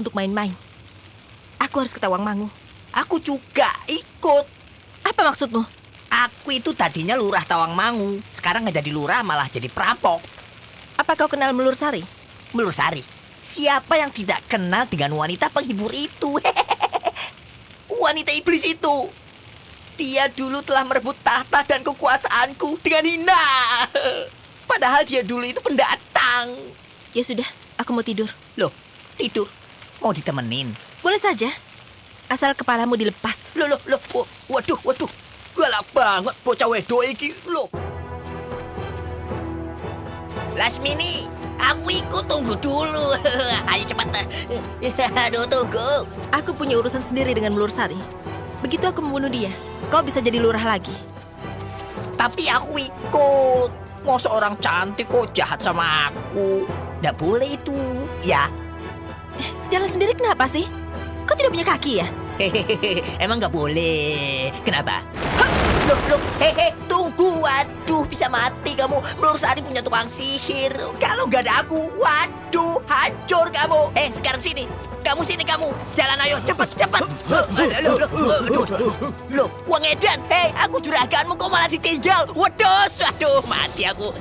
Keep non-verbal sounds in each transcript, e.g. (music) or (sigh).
untuk main-main. Aku harus ke Tawangmangu. Aku juga ikut. Apa maksudmu? Aku itu tadinya lurah Tawangmangu. Sekarang nggak jadi lurah malah jadi perampok. Apa kau kenal Melur Sari? Melur Sari. Siapa yang tidak kenal dengan wanita penghibur itu? (laughs) wanita iblis itu. Dia dulu telah merebut tahta dan kekuasaanku dengan hina. (laughs) Padahal dia dulu itu pendatang. Ya sudah, aku mau tidur. Loh, tidur? Mau ditemenin? Boleh saja. Asal kepalamu dilepas. Loh, loh, loh. Waduh, waduh. Galak banget bocah wedo iki. Loh. Lasmini, aku ikut tunggu dulu. (laughs) Ayo cepat. (laughs) Aduh, tunggu. Aku punya urusan sendiri dengan Melur Sari. Begitu aku membunuh dia, kau bisa jadi lurah lagi. Tapi aku ikut. Mau seorang cantik kok jahat sama aku. Nggak boleh itu, ya. Eh, jalan sendiri kenapa sih? Kau tidak punya kaki ya? Hehehe, emang nggak boleh. Kenapa? Hah, loh, loh, hehe, tunggu. Waduh, bisa mati kamu. Melur Sari punya tukang sihir. Kalau nggak ada aku, waduh, hancur kamu. Eh, sekarang sini. Kamu sini kamu. Jalan ayo, cepat, cepat. Loh, loh, loh, loh, loh, loh, Wang Edan. Hei, aku juraganmu kok malah ditinggal. Waduh, waduh, mati aku.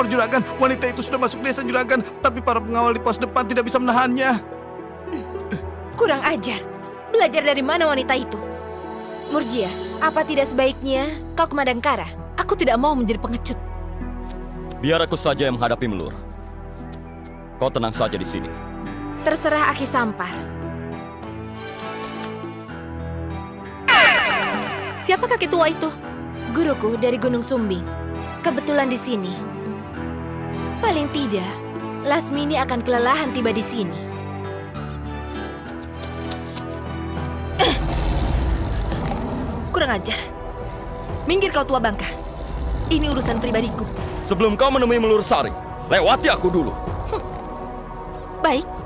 Lapor juragan, wanita itu sudah masuk desa juragan, tapi para pengawal di pos depan tidak bisa menahannya. Kurang ajar. Belajar dari mana wanita itu? Murjia, apa tidak sebaiknya kau ke Madangkara? Aku tidak mau menjadi pengecut. Biar aku saja yang menghadapi Melur. Kau tenang saja di sini. Terserah Aki Sampar. Siapa kakek tua itu? Guruku dari Gunung Sumbing. Kebetulan di sini. Paling tidak, Lasmini akan kelelahan tiba di sini. Kurang ajar. Minggir kau tua bangka. Ini urusan pribadiku. Sebelum kau menemui Melur Sari, lewati aku dulu. Baik.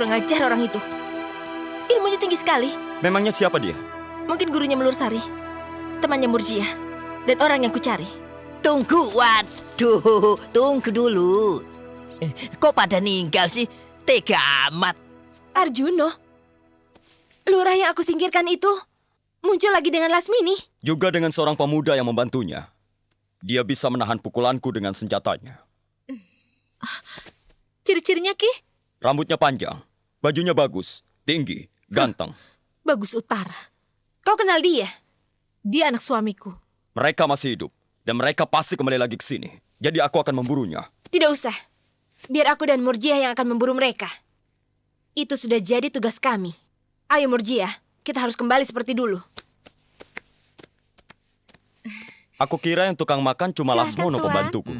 Kurang ajar orang itu. Ilmunya tinggi sekali. memangnya siapa dia? Mungkin gurunya Melur Sari, temannya Murjia, dan orang yang kucari. Tunggu, waduh, tunggu dulu. Eh, Kok pada ninggal sih? Tega amat. Arjuno, lurah yang aku singkirkan itu muncul lagi dengan Lasmini. Juga dengan seorang pemuda yang membantunya. Dia bisa menahan pukulanku dengan senjatanya. Ciri-cirinya Ki, Rambutnya panjang, bajunya bagus, tinggi, ganteng. bagus utara. Kau kenal dia? Dia anak suamiku. Mereka masih hidup, dan mereka pasti kembali lagi ke sini. Jadi aku akan memburunya. Tidak usah. Biar aku dan Murjiah yang akan memburu mereka. Itu sudah jadi tugas kami. Ayo Murjiah, kita harus kembali seperti dulu. Aku kira yang tukang makan cuma Silahkan, Lasmono pembantuku.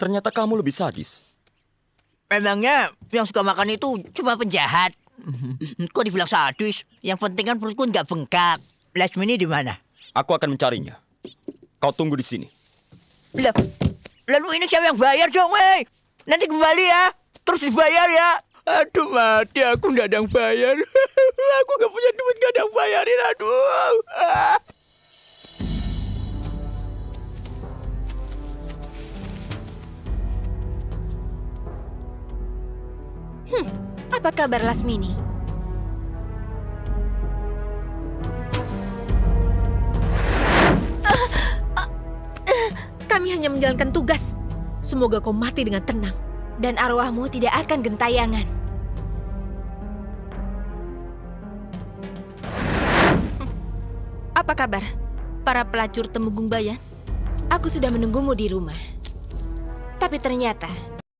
Ternyata kamu lebih sadis. Memangnya yang suka makan itu cuma penjahat? (laughs) Kok dibilang sadis? Yang penting kan perutku nggak bengkak. Lasmini di mana? Aku akan mencarinya. Kau tunggu di sini. Lah, lalu ini siapa yang bayar dong, weh? Nanti kembali ya. Terus dibayar ya. Aduh mati, aku nggak ada yang bayar. (laughs) aku nggak punya duit, nggak ada yang bayarin. Aduh. (laughs) Ah. Apa kabar Lasmini? Kami hanya menjalankan tugas. Semoga kau mati dengan tenang. Dan arwahmu tidak akan gentayangan. Apa kabar? Para pelacur Temenggung Bayan? Aku sudah menunggumu di rumah. Tapi ternyata